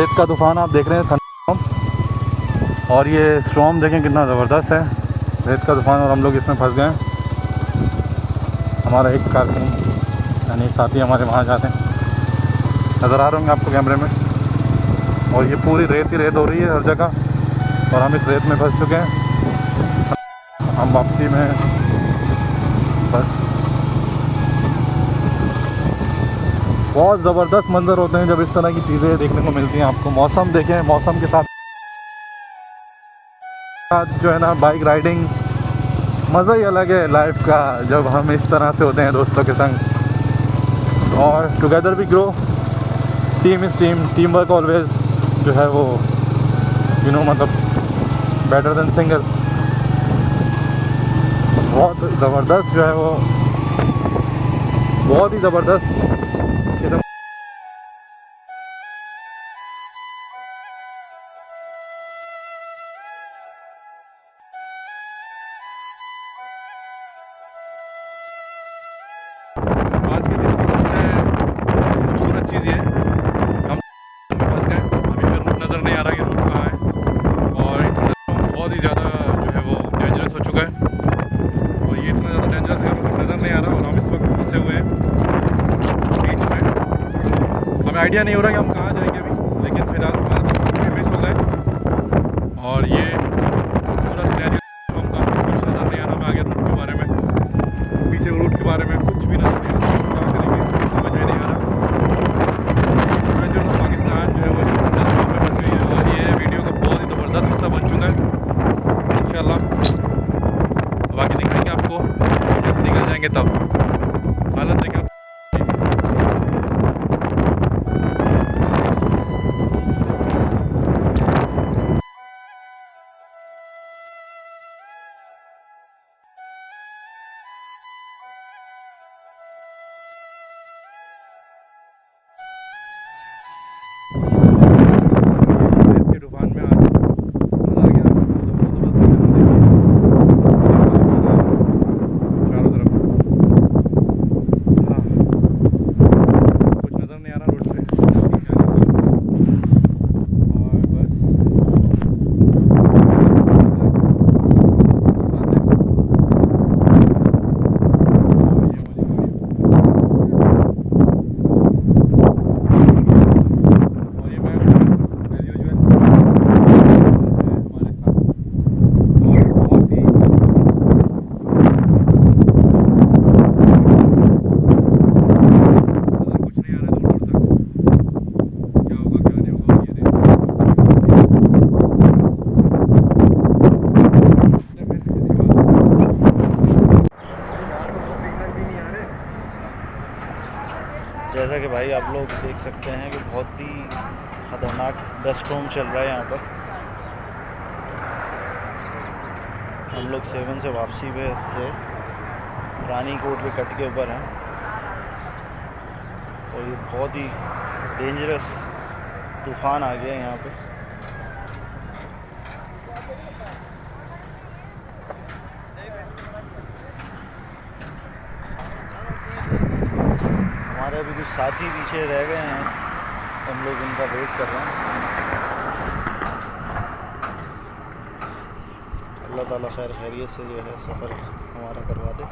रेत का तूफ़ान आप देख रहे हैं और ये स्टॉर्म देखें कितना ज़बरदस्त है। रेत का तूफ़ान और हम लोग इसमें फंस गए। हैं हमारा एक कारकुन यानी साथी हमारे वहाँ जाते हैं। नज़र आ रहे होंगे आपको कैमरे में। और ये पूरी रेत ही रेत हो रही है हर जगह। और हम इस रेत में फंस चुके हैं। हम वापसी में बस बहुत ज़बरदस्त मंजर होते हैं जब इस तरह की चीज़ें देखने को मिलती हैं आपको। मौसम देखें, मौसम के साथ जो है ना बाइक राइडिंग मज़ा ही अलग है लाइफ का, जब हम इस तरह से होते हैं दोस्तों के संग। और टुगेदर भी grow team is team team work always जो है वो यू नो मतलब बेटर देन सिंगल बहुत ज़बरदस्त जो है वो, बहुत ही ज़बरदस्त। बहुत ही ज़्यादा जो है वो डेंजरस हो चुका है। और ये इतना ज़्यादा डेंजरस है हमें नज़र नहीं आ रहा और हम इस वक्त फंसे हुए हैं बीच में। हमें आइडिया नहीं हो रहा कि हम कहाँ जाएँगे अभी, लेकिन फ़िलहाल मिस हो गए। और ये पूरा सिनेरियो हम का, कुछ नज़र नहीं आ रहा हमें आगे रूट के बारे में, पीछे रूट के बारे में कुछ भी नज़र नहीं आ रहा क्या करेंगे कुछ समझ में नहीं आ रहा एडवेंचर ऑफ़ पाकिस्तान जो है वो इस इंडस्ट्री में फंसी हुई है और ये वीडियो का बहुत ही ज़बरदस्त हिस्सा बन चुका इंशाल्लाह। बाकी दिखाएँगे आपको। जब निकल जाएँगे तब। हालत देखें जैसा कि भाई आप लोग देख सकते हैं कि बहुत ही ख़तरनाक डस्ट स्टॉर्म चल रहा है यहाँ पर। हम लोग सेवन से वापसी पे थे। रानी कोट के कट के ऊपर हैं। और ये बहुत ही डेंजरस तूफ़ान आ गया है यहाँ पे। साथी पीछे रह गए हैं। हम लोग उनका वेट कर रहे हैं। अल्लाह ताला खैर खैरियत से जो है सफ़र हमारा करवा दे।